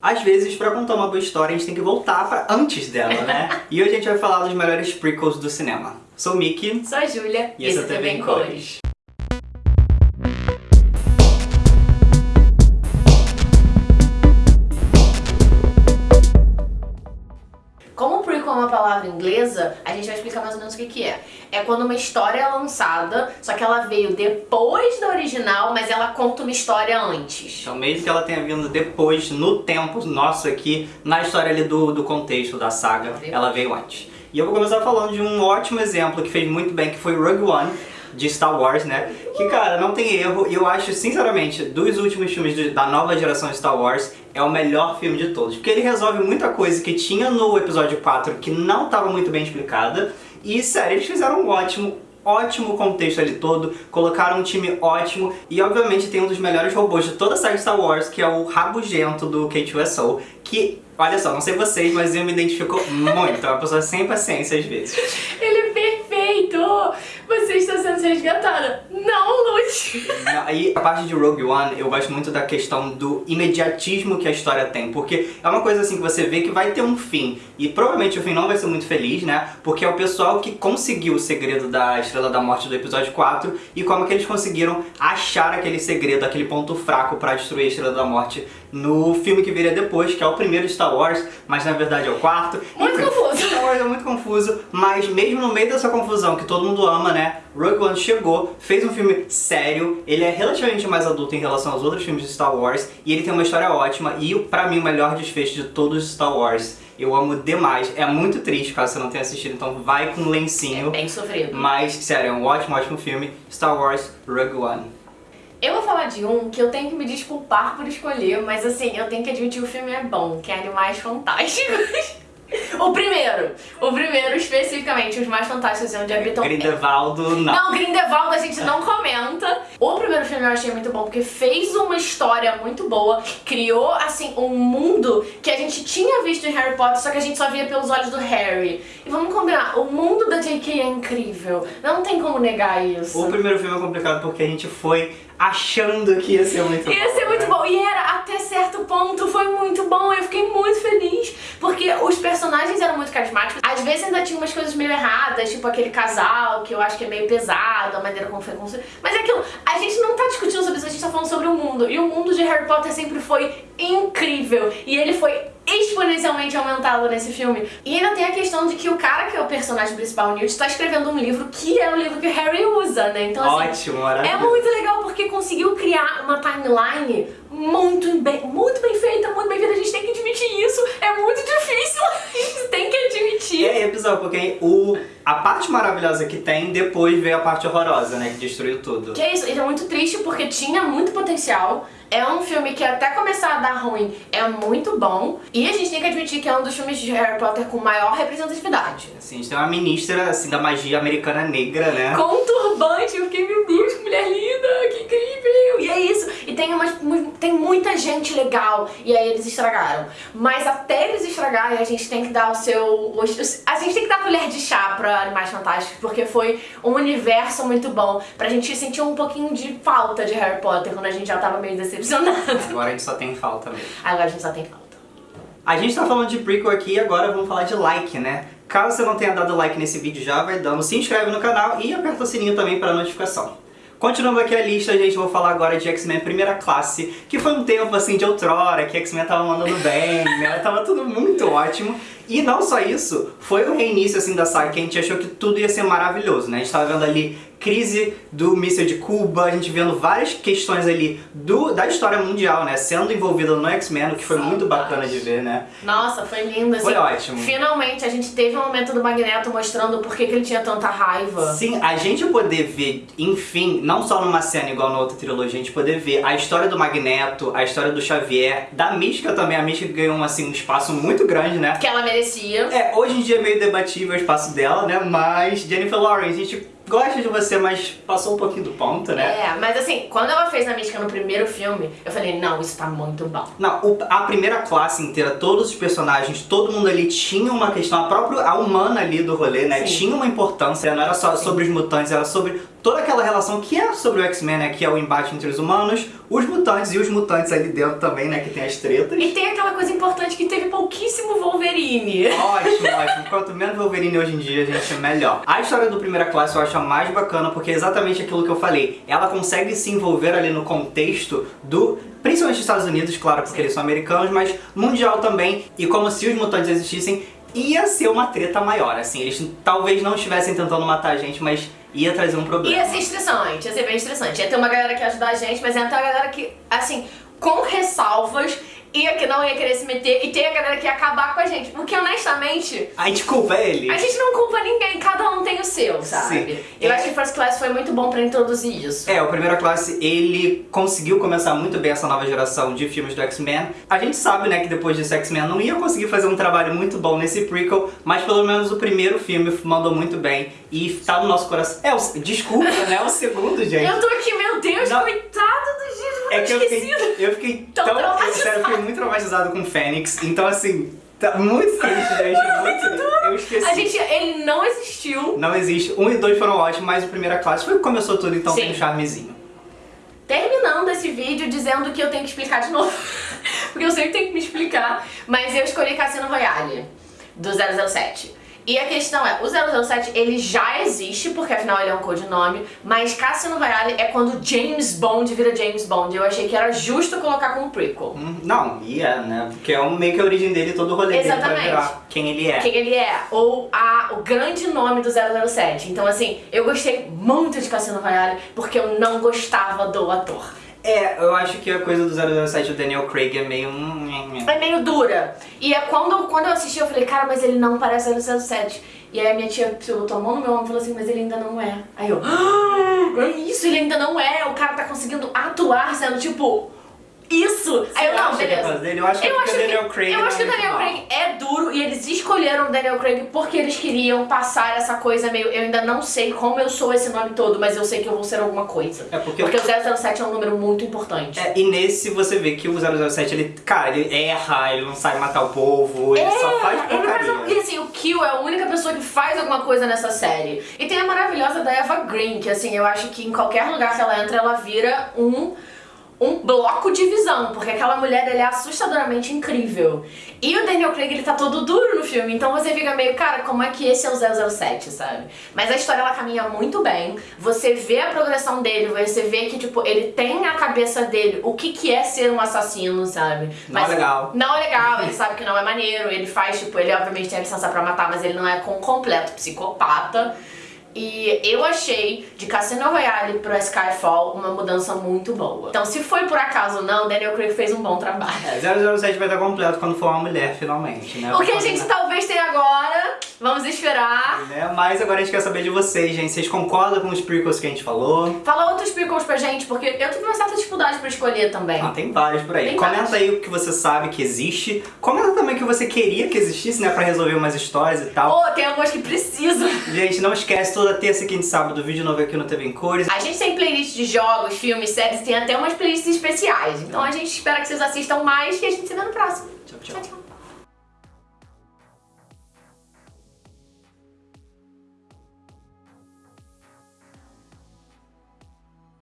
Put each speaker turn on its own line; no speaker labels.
Às vezes, pra contar uma boa história, a gente tem que voltar pra antes dela, né? e hoje a gente vai falar dos melhores prequels do cinema. Sou o Mickey.
Sou a Júlia.
E esse é o TV em Cores.
Uma palavra inglesa, a gente vai explicar mais ou menos o que que é. É quando uma história é lançada, só que ela veio depois da original, mas ela conta uma história antes.
Então, mesmo que ela tenha vindo depois, no tempo nosso aqui, na história ali do, do contexto da saga, ela veio antes. E eu vou começar falando de um ótimo exemplo que fez muito bem, que foi Rogue One, de Star Wars, né? Que, cara, não tem erro, e eu acho, sinceramente, dos últimos filmes de, da nova geração Star Wars, é o melhor filme de todos. Porque ele resolve muita coisa que tinha no episódio 4 que não estava muito bem explicada, e, sério, eles fizeram um ótimo, ótimo contexto ali todo, colocaram um time ótimo e obviamente tem um dos melhores robôs de toda a série Star Wars, que é o Rabugento do K2SO, que, olha só, não sei vocês, mas eu me identifico muito, é uma pessoa sem paciência às vezes.
Perfeito! Você está sendo resgatada. Não lute!
Aí, a parte de Rogue One, eu gosto muito da questão do imediatismo que a história tem, porque é uma coisa assim que você vê que vai ter um fim, e provavelmente o fim não vai ser muito feliz, né? Porque é o pessoal que conseguiu o segredo da Estrela da Morte do episódio 4 e como que eles conseguiram achar aquele segredo, aquele ponto fraco pra destruir a Estrela da Morte no filme que viria depois, que é o primeiro Star Wars, mas na verdade é o quarto.
Muito confuso.
Star Wars é muito confuso, mas mesmo no meio dessa confusão que todo mundo ama, né? Rogue One chegou, fez um filme sério, ele é relativamente mais adulto em relação aos outros filmes de Star Wars, e ele tem uma história ótima, e pra mim o melhor desfecho de todos os Star Wars. Eu amo demais. É muito triste caso você não tenha assistido, então vai com lencinho.
É bem sofrido.
Mas, sério, é um ótimo, ótimo filme. Star Wars Rogue One.
Eu vou falar de um que eu tenho que me desculpar por escolher, mas assim, eu tenho que admitir que o filme é bom, que é Animais Fantásticos. O primeiro, o primeiro especificamente, os mais fantásticos onde habitam...
Grindelwaldo, não.
Não, Grindelwald a gente não comenta. Eu achei muito bom porque fez uma história muito boa, criou assim um mundo que a gente tinha visto em Harry Potter, só que a gente só via pelos olhos do Harry. E vamos combinar, o mundo da J.K. é incrível, não tem como negar isso.
O primeiro filme é complicado porque a gente foi achando que ia ser muito
ia
bom.
Ia ser muito
né?
bom, e era até certo ponto, foi muito bom, eu fiquei muito feliz, porque os personagens eram muito carismáticos, às vezes ainda tinha umas coisas meio erradas, tipo aquele casal, que eu acho que é meio pesado, a maneira como foi construído, mas é aquilo, a gente não tá discutindo sobre isso, a gente tá falando sobre o mundo, e o mundo de Harry Potter sempre foi incrível, e ele foi exponencialmente aumentado nesse filme. E ainda tem a questão de que o cara que é o personagem principal, Newt, está escrevendo um livro que é o livro que o Harry usa, né? Então, assim,
Ótimo, maravilhoso.
é muito legal porque conseguiu criar uma timeline muito bem, muito bem feita, muito bem feita. A gente tem que admitir isso. É muito difícil, a gente tem que admitir.
E é episódio, porque o, a parte maravilhosa que tem, depois veio a parte horrorosa, né? Que destruiu tudo.
Que é isso, ele é muito triste porque tinha muito potencial. É um filme que até começar a dar ruim é muito bom. E a gente tem que admitir que é um dos filmes de Harry Potter com maior representatividade.
Assim, a gente tem uma ministra, assim, da magia americana negra, né?
Com um turbante, eu fiquei, meu Deus, que mulher linda, que incrível! E é isso, e tem, umas, tem muita gente legal, e aí eles estragaram. Mas até eles estragarem, a gente tem que dar o seu... A gente tem que dar colher de chá pra Animais Fantásticos, porque foi um universo muito bom, pra gente sentir um pouquinho de falta de Harry Potter, quando a gente já tava meio decepcionado.
Agora a gente só tem falta mesmo.
Agora a gente só tem falta.
A gente tá falando de prequel aqui e agora vamos falar de like, né? Caso você não tenha dado like nesse vídeo já, vai dando, se inscreve no canal e aperta o sininho também para notificação. Continuando aqui a lista, gente, vou falar agora de X-Men Primeira Classe, que foi um tempo, assim, de outrora, que X-Men tava mandando bem, né? Tava tudo muito ótimo. E não só isso, foi o reinício, assim, da saga, que a gente achou que tudo ia ser maravilhoso, né? A gente tava vendo ali crise do míssil de Cuba, a gente vendo várias questões ali do, da história mundial, né? Sendo envolvida no X-Men, o que foi muito bacana de ver, né?
Nossa, foi lindo, assim.
Foi ótimo.
Finalmente a gente teve um momento do Magneto mostrando por que, que ele tinha tanta raiva.
Sim, a gente poder ver, enfim, não só numa cena igual na outra trilogia, a gente poder ver a história do Magneto, a história do Xavier, da Mística também, a Mística ganhou assim, um espaço muito grande, né?
Que ela merecia.
É, hoje em dia é meio debatível o espaço dela, né? Mas Jennifer Lawrence, a gente gosta de você, mas passou um pouquinho do ponto, né?
É, mas assim, quando ela fez a Mística no primeiro filme, eu falei, não, isso tá muito bom.
Não, o, a primeira classe inteira, todos os personagens, todo mundo ali tinha uma questão, a própria, a humana ali do rolê, né?
Sim.
Tinha uma importância, não era só
Sim.
sobre os mutantes, era sobre toda aquela relação que é sobre o X-Men, né, que é o embate entre os humanos, os mutantes e os mutantes ali dentro também, né, que tem as tretas.
E tem aquela coisa importante que teve pouquíssimo Wolverine.
Ótimo, ótimo. Quanto menos Wolverine hoje em dia, gente, melhor. A história do Primeira Classe eu acho mais bacana porque é exatamente aquilo que eu falei. Ela consegue se envolver ali no contexto do principalmente dos Estados Unidos, claro, porque eles são americanos, mas mundial também. E como se os mutantes existissem, ia ser uma treta maior, assim. Eles talvez não estivessem tentando matar a gente, mas ia trazer um problema.
Ia ser estressante, ia ser bem estressante. Ia ter uma galera que ia ajudar a gente, mas ia ter uma galera que, assim, com ressalvas, ia que não ia querer se meter e tem a galera que ia acabar com a gente. Porque honestamente.
A gente culpa ele.
A gente não culpa ninguém, cada um tem o seu, sabe? Sim. Eu é. acho que First Class foi muito bom pra introduzir isso.
É, o Primeira Classe, ele conseguiu começar muito bem essa nova geração de filmes do X-Men. A gente sabe, né, que depois desse X-Men não ia conseguir fazer um trabalho muito bom nesse prequel, mas pelo menos o primeiro filme mandou muito bem e tá no nosso coração. É, o... desculpa, né? O segundo, gente.
Eu tô aqui, meu Deus, não. coitado
É que eu fiquei, eu fiquei tão, tão eu, sério, eu fiquei muito traumatizado com Fênix, então assim, tá muito triste, gente, muito. Eu esqueci.
A gente, ele não existiu.
Não existe. Um e dois foram ótimos, mas o primeira classe foi que começou tudo, então Sim. tem um charmezinho.
Terminando esse vídeo dizendo que eu tenho que explicar de novo, porque eu sempre tenho que me explicar, mas eu escolhi Cassino Royale, do 007. E a questão é, o 007 ele já existe, porque afinal ele é um codinome, mas Cassino Royale é quando James Bond vira James Bond. Eu achei que era justo colocar como prequel.
Hum, não, e é, né? Porque é um, meio que a origem dele, todo o rolê Exatamente. dele virar quem ele é.
Quem ele é, ou a, o grande nome do 007. Então assim, eu gostei muito de Cassino Royale, porque eu não gostava do ator.
É, eu acho que a coisa do 007 do Daniel Craig é meio...
É meio dura. E é quando, quando eu assisti eu falei, cara, mas ele não parece 007. E aí a minha tia botou a mão no meu ombro e falou assim, mas ele ainda não é. Aí eu, ah, é isso, ele ainda não é. O cara tá conseguindo atuar sendo tipo isso!
Você aí eu, não, beleza. É dele? Eu acho que, eu que o Daniel Craig
Eu acho que o Daniel Craig é duro e escolheram o Daniel Craig porque eles queriam passar essa coisa meio. Eu ainda não sei como eu sou esse nome todo, mas eu sei que eu vou ser alguma coisa. É porque, porque o 007 é um número muito importante.
É, e nesse você vê que o 007, ele, cara, ele erra, ele não sabe matar o povo, ele é, só faz porcaria.
Ele e assim, o Kill é a única pessoa que faz alguma coisa nessa série. E tem a maravilhosa da Eva Green, que assim, eu acho que em qualquer lugar que ela entra, ela vira um um bloco de visão, porque aquela mulher dele é assustadoramente incrível. E o Daniel Craig, ele tá todo duro no filme, então você fica meio, cara, como é que esse é o 007, sabe? Mas a história, ela caminha muito bem, você vê a progressão dele, você vê que, tipo, ele tem na cabeça dele o que que é ser um assassino, sabe?
Mas, não é legal.
Não é legal, ele sabe que não é maneiro, ele faz, tipo, ele obviamente tem a licença pra matar, mas ele não é com completo psicopata. E eu achei de Cassino Royale pro Skyfall uma mudança muito boa. Então se foi por acaso não, Daniel Craig fez um bom trabalho.
É, 007 vai estar completo quando for uma mulher, finalmente, né?
O que a gente talvez tenha agora, vamos esperar.
Né? Mas agora a gente quer saber de vocês, gente. Vocês concordam com os prequels que a gente falou?
Fala outros prequels pra gente, porque eu tive uma certa dificuldade pra escolher também.
Ah, tem vários por aí. Tem Comenta vários. aí o que você sabe que existe. Comenta também o que você queria que existisse, né? Pra resolver umas histórias e tal.
Oh, tem algumas que precisam.
Gente, não esquece toda terça, quinta e sábado, vídeo novo aqui no TV em Cores.
A gente tem playlist de jogos, filmes, séries, tem até umas playlists especiais. Então a gente espera que vocês assistam mais e a gente se vê no próximo.
tchau. tchau, tchau.